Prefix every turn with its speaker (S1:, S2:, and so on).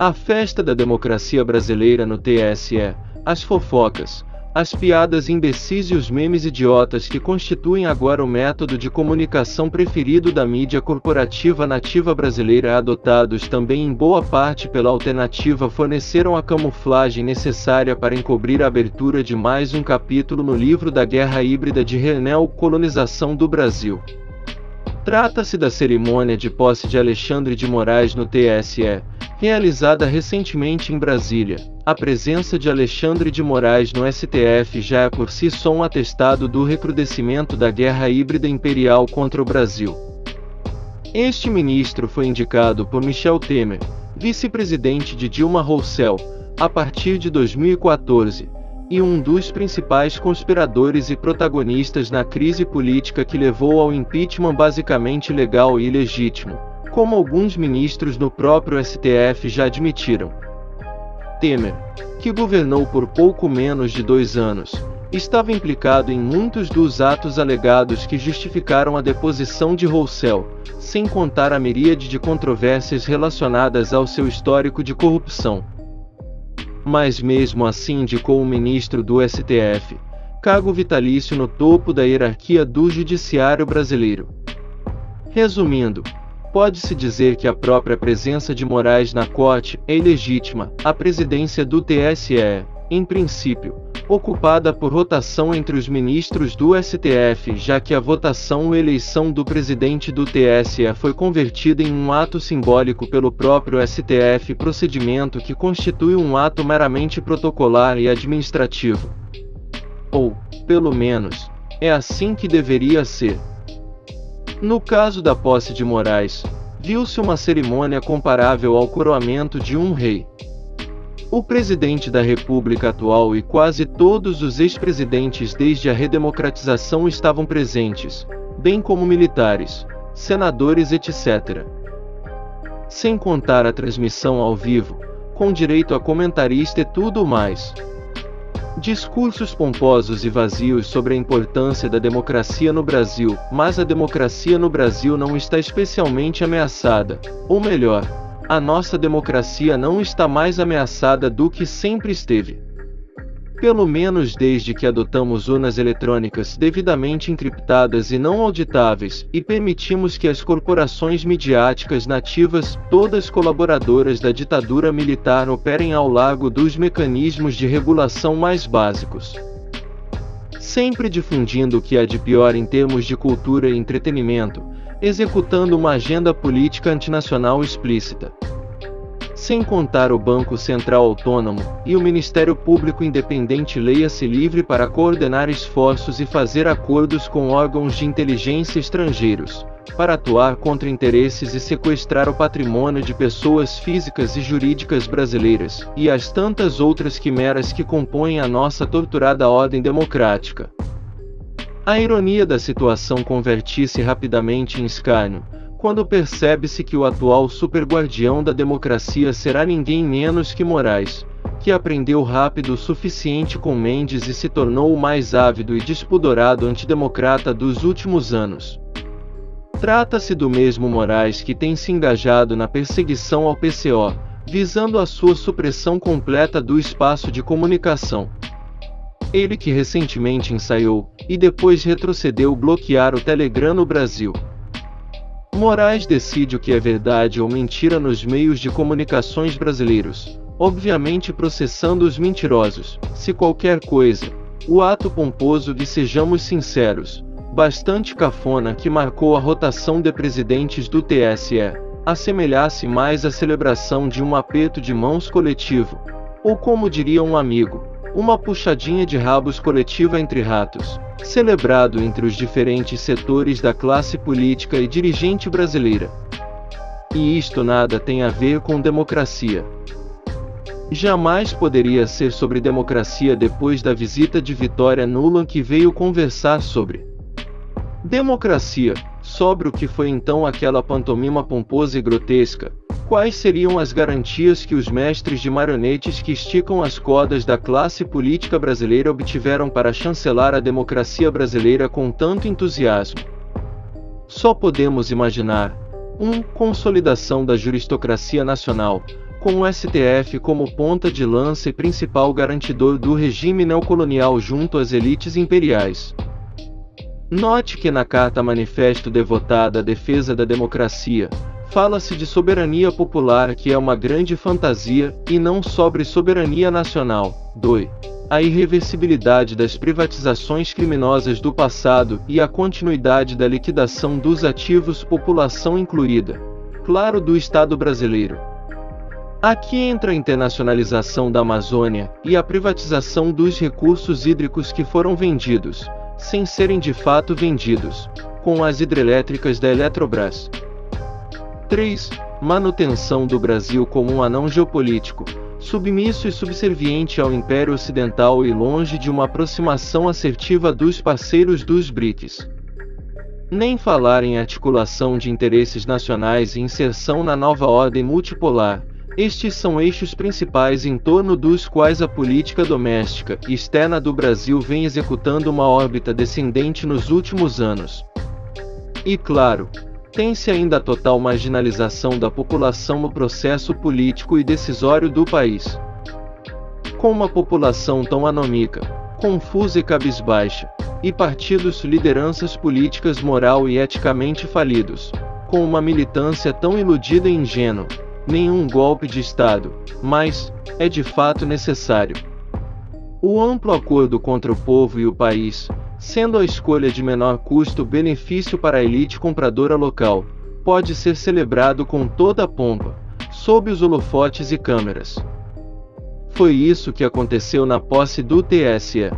S1: A festa da democracia brasileira no TSE, as fofocas, as piadas imbecis e os memes idiotas que constituem agora o método de comunicação preferido da mídia corporativa nativa brasileira adotados também em boa parte pela alternativa forneceram a camuflagem necessária para encobrir a abertura de mais um capítulo no livro da Guerra Híbrida de Colonização do Brasil. Trata-se da cerimônia de posse de Alexandre de Moraes no TSE, realizada recentemente em Brasília. A presença de Alexandre de Moraes no STF já é por si só um atestado do recrudescimento da guerra híbrida imperial contra o Brasil. Este ministro foi indicado por Michel Temer, vice-presidente de Dilma Rousseff, a partir de 2014, e um dos principais conspiradores e protagonistas na crise política que levou ao impeachment basicamente legal e legítimo como alguns ministros no próprio STF já admitiram. Temer, que governou por pouco menos de dois anos, estava implicado em muitos dos atos alegados que justificaram a deposição de Roussel, sem contar a miríade de controvérsias relacionadas ao seu histórico de corrupção. Mas mesmo assim indicou um ministro do STF, cargo vitalício no topo da hierarquia do judiciário brasileiro. Resumindo, Pode-se dizer que a própria presença de Moraes na corte é ilegítima. A presidência do TSE em princípio, ocupada por rotação entre os ministros do STF, já que a votação ou eleição do presidente do TSE foi convertida em um ato simbólico pelo próprio STF, procedimento que constitui um ato meramente protocolar e administrativo. Ou, pelo menos, é assim que deveria ser. No caso da posse de Moraes, viu-se uma cerimônia comparável ao coroamento de um rei. O presidente da República atual e quase todos os ex-presidentes desde a redemocratização estavam presentes, bem como militares, senadores, etc. Sem contar a transmissão ao vivo, com direito a comentarista e tudo mais. Discursos pomposos e vazios sobre a importância da democracia no Brasil, mas a democracia no Brasil não está especialmente ameaçada, ou melhor, a nossa democracia não está mais ameaçada do que sempre esteve pelo menos desde que adotamos urnas eletrônicas devidamente encriptadas e não auditáveis, e permitimos que as corporações midiáticas nativas, todas colaboradoras da ditadura militar, operem ao largo dos mecanismos de regulação mais básicos. Sempre difundindo o que há de pior em termos de cultura e entretenimento, executando uma agenda política antinacional explícita sem contar o Banco Central Autônomo e o Ministério Público Independente leia-se livre para coordenar esforços e fazer acordos com órgãos de inteligência estrangeiros, para atuar contra interesses e sequestrar o patrimônio de pessoas físicas e jurídicas brasileiras, e as tantas outras quimeras que compõem a nossa torturada ordem democrática. A ironia da situação convertisse rapidamente em escárnio, quando percebe-se que o atual superguardião da democracia será ninguém menos que Moraes, que aprendeu rápido o suficiente com Mendes e se tornou o mais ávido e despudorado antidemocrata dos últimos anos. Trata-se do mesmo Moraes que tem se engajado na perseguição ao PCO, visando a sua supressão completa do espaço de comunicação. Ele que recentemente ensaiou, e depois retrocedeu bloquear o Telegram no Brasil. Moraes decide o que é verdade ou mentira nos meios de comunicações brasileiros, obviamente processando os mentirosos, se qualquer coisa. O ato pomposo e sejamos sinceros, bastante cafona que marcou a rotação de presidentes do TSE, assemelhasse mais à celebração de um aperto de mãos coletivo, ou como diria um amigo, uma puxadinha de rabos coletiva entre ratos celebrado entre os diferentes setores da classe política e dirigente brasileira. E isto nada tem a ver com democracia. Jamais poderia ser sobre democracia depois da visita de Vitória Nuland que veio conversar sobre democracia, sobre o que foi então aquela pantomima pomposa e grotesca, Quais seriam as garantias que os mestres de marionetes que esticam as cordas da classe política brasileira obtiveram para chancelar a democracia brasileira com tanto entusiasmo? Só podemos imaginar. 1. Um, consolidação da juristocracia nacional, com o STF como ponta de lança e principal garantidor do regime neocolonial junto às elites imperiais. Note que na Carta Manifesto devotada à defesa da democracia, fala-se de soberania popular que é uma grande fantasia, e não sobre soberania nacional. 2. A irreversibilidade das privatizações criminosas do passado e a continuidade da liquidação dos ativos população incluída. Claro do Estado brasileiro. Aqui entra a internacionalização da Amazônia e a privatização dos recursos hídricos que foram vendidos, sem serem de fato vendidos, com as hidrelétricas da Eletrobras. 3. Manutenção do Brasil como um anão geopolítico, submisso e subserviente ao Império Ocidental e longe de uma aproximação assertiva dos parceiros dos BRICS. Nem falar em articulação de interesses nacionais e inserção na nova ordem multipolar, estes são eixos principais em torno dos quais a política doméstica e externa do Brasil vem executando uma órbita descendente nos últimos anos. E claro, tem-se ainda a total marginalização da população no processo político e decisório do país. Com uma população tão anômica, confusa e cabisbaixa, e partidos lideranças políticas moral e eticamente falidos, com uma militância tão iludida e ingênua, nenhum golpe de Estado, mas, é de fato necessário. O amplo acordo contra o povo e o país, sendo a escolha de menor custo-benefício para a elite compradora local, pode ser celebrado com toda a pompa, sob os holofotes e câmeras. Foi isso que aconteceu na posse do TSE.